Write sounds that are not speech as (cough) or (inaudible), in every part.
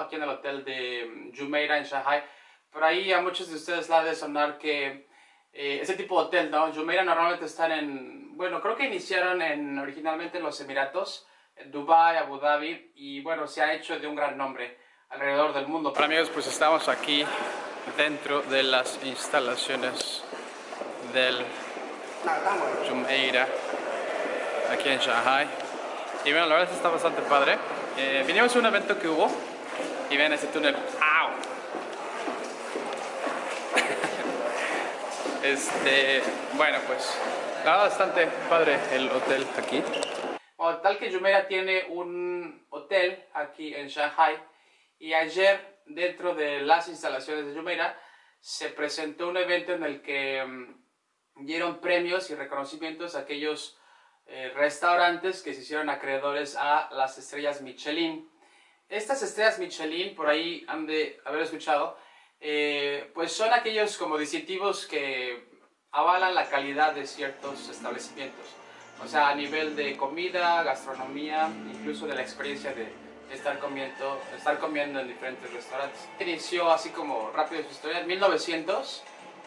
aquí en el hotel de Jumeirah en Shanghai. Por ahí a muchos de ustedes la de sonar que eh, ese tipo de hotel, ¿no? Jumeirah normalmente están en, bueno, creo que iniciaron en, originalmente en los Emiratos, en Dubai, Abu Dhabi, y bueno, se ha hecho de un gran nombre alrededor del mundo. Para amigos, pues estamos aquí dentro de las instalaciones del Jumeirah aquí en Shanghai. Y bueno, la verdad está bastante padre. Eh, vinimos a un evento que hubo y ven ese túnel. ¡Au! (laughs) este, bueno, pues la bastante padre el hotel aquí. Tal que Jumeirah tiene un hotel aquí en Shanghai y ayer dentro de las instalaciones de Jumeirah se presentó un evento en el que mm, dieron premios y reconocimientos a aquellos eh, restaurantes que se hicieron acreedores a las estrellas Michelin. Estas estrellas Michelin, por ahí han de haber escuchado, eh, pues son aquellos como distintivos que avalan la calidad de ciertos establecimientos. O sea, a nivel de comida, gastronomía, incluso de la experiencia de estar comiendo, estar comiendo en diferentes restaurantes. Inició así como rápido su historia en 1900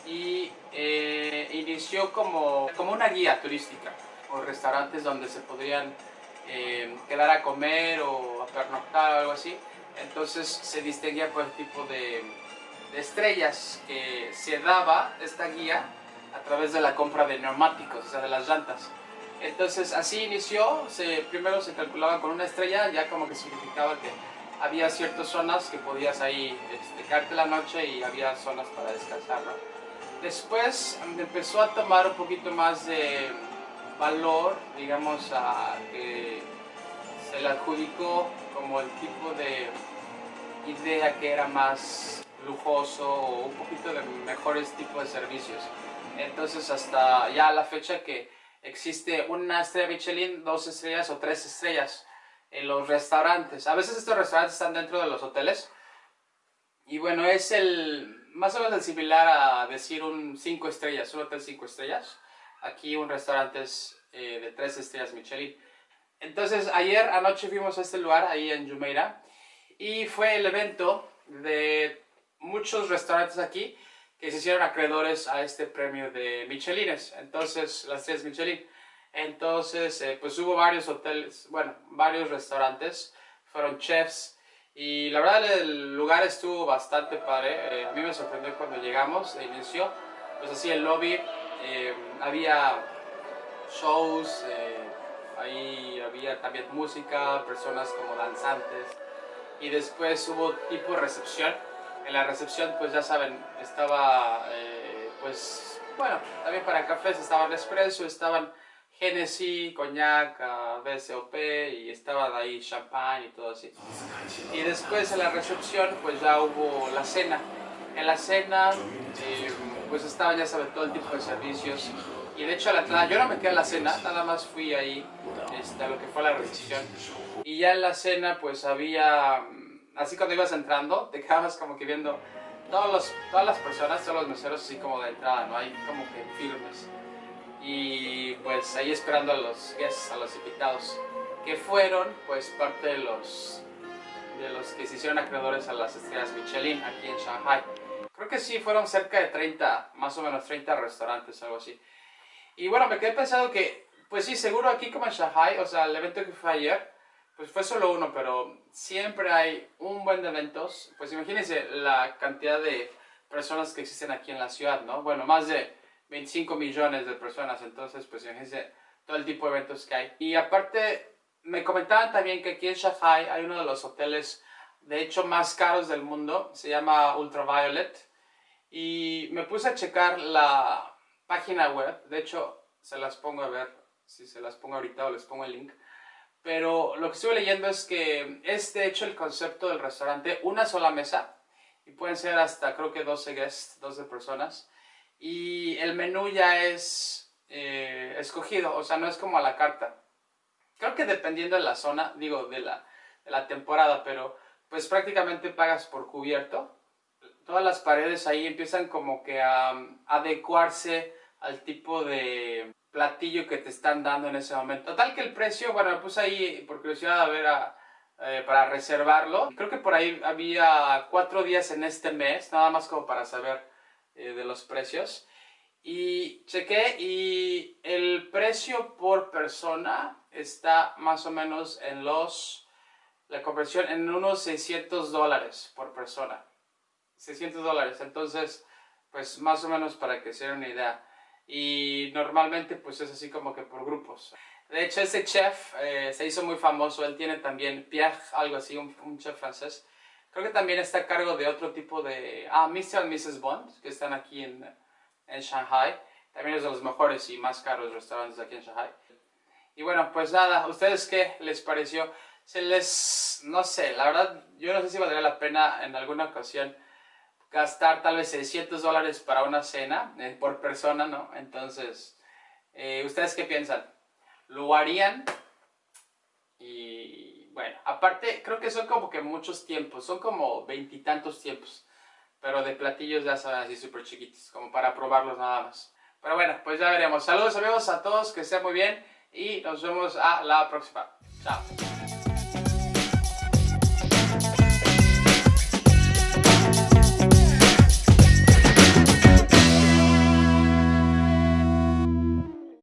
y eh, inició como, como una guía turística o restaurantes donde se podrían eh, quedar a comer o a pernoctar o algo así. Entonces se distinguía por el tipo de, estrellas que se daba esta guía a través de la compra de neumáticos, o sea, de las llantas. Entonces así inició, se, primero se calculaba con una estrella, ya como que significaba que había ciertas zonas que podías ahí este, la noche y había zonas para descansar. Después empezó a tomar un poquito más de valor, digamos, a que se le adjudicó como el tipo de idea que era más lujoso o un poquito de mejores tipos de servicios. Entonces hasta ya la fecha que existe una estrella Michelin, dos estrellas o tres estrellas en los restaurantes. A veces estos restaurantes están dentro de los hoteles. Y bueno, es el más o menos similar a decir un cinco estrellas, un hotel cinco estrellas. Aquí un restaurante es eh, de tres estrellas Michelin. Entonces ayer anoche fuimos a este lugar, ahí en Jumeirah, y fue el evento de muchos restaurantes aquí que se hicieron acreedores a este premio de Michelines, entonces las tres Michelin. Entonces, eh, pues hubo varios hoteles, bueno, varios restaurantes, fueron chefs, y la verdad el lugar estuvo bastante padre, eh, a mí me sorprendió cuando llegamos de inicio, pues así el lobby, había shows, eh, ahí había también música, personas como danzantes y después hubo tipo recepción. En la recepción pues ya saben, estaba eh, pues bueno, también para cafés estaban espresso, estaban Genesis, coñac, BSOP y estaban ahí champán y todo así. Y después en la recepción pues ya hubo la cena. En la cena eh, pues estaba ya saben todo el tipo de servicios y de hecho a la entrada, yo no me quedé en la cena, nada más fui ahí este, a lo que fue la recepción. Y ya en la cena pues había, mm, así cuando ibas entrando, te quedabas como que viendo todos los, todas las personas, todos los meseros así como de entrada, ¿no? Hay como que firmes. Y pues ahí esperando a los guests, a los invitados, que fueron pues parte de los, de los que se hicieron acreedores a las estrellas Michelin aquí en Shanghai. Creo que sí, fueron cerca de 30, más o menos 30 restaurantes, algo así. Y bueno, me quedé pensando que, pues sí, seguro aquí como en Shanghai, o sea, el evento que fue ayer, pues fue solo uno, pero siempre hay un buen de eventos. Pues imagínense la cantidad de personas que existen aquí en la ciudad, ¿no? Bueno, más de 25 millones de personas, entonces, pues imagínense todo el tipo de eventos que hay. Y aparte, me comentaban también que aquí en Shanghai hay uno de los hoteles, de hecho, más caros del mundo, se llama Ultraviolet. Y me puse a checar la, página web, de hecho se las pongo a ver, si se las pongo ahorita o les pongo el link, pero lo que estuve leyendo es que es de hecho el concepto del restaurante una sola mesa y pueden ser hasta creo que 12 guests, 12 personas y el menú ya es eh, escogido, o sea no es como a la carta. Creo que dependiendo de la zona, digo de la, de la temporada, pero pues prácticamente pagas por cubierto. Todas las paredes ahí empiezan como que a adecuarse al tipo de platillo que te están dando en ese momento. Tal que el precio, bueno, me puse ahí por curiosidad a ver eh, para reservarlo. Creo que por ahí había cuatro días en este mes, nada más como para saber eh, de los precios. Y chequé y el precio por persona está más o menos en los, la conversión en unos 600 dólares por persona. 600 dólares, entonces pues más o menos para que se den una idea. Y normalmente pues es así como que por grupos. De hecho, ese chef eh, se hizo muy famoso. Él tiene también Pierre, algo así, un, chef francés. Creo que también está a cargo de otro tipo de... Ah, Mr. y Mrs. Bond, que están aquí en, en Shanghai. También es de los mejores y más caros restaurantes aquí en Shanghai. Y bueno, pues nada, ¿ustedes qué les pareció? Se les... no sé, la verdad, yo no sé si valdría la pena en alguna ocasión gastar tal vez 600 dólares para una cena eh, por persona, ¿no? Entonces, eh, ¿ustedes qué piensan? lo harían. Y bueno, aparte creo que son como que muchos tiempos, son como veintitantos tiempos. Pero de platillos ya son así súper chiquitos, como para probarlos nada más. Pero bueno, pues ya veremos. Saludos amigos a todos, que estén muy bien y nos vemos a la próxima. Chao.